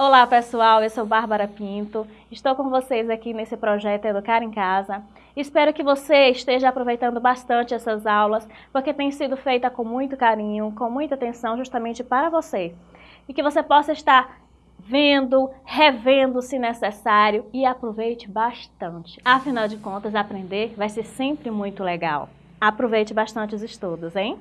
Olá pessoal, eu sou Bárbara Pinto, estou com vocês aqui nesse projeto Educar em Casa. Espero que você esteja aproveitando bastante essas aulas, porque tem sido feita com muito carinho, com muita atenção justamente para você. E que você possa estar vendo, revendo se necessário e aproveite bastante. Afinal de contas, aprender vai ser sempre muito legal. Aproveite bastante os estudos, hein?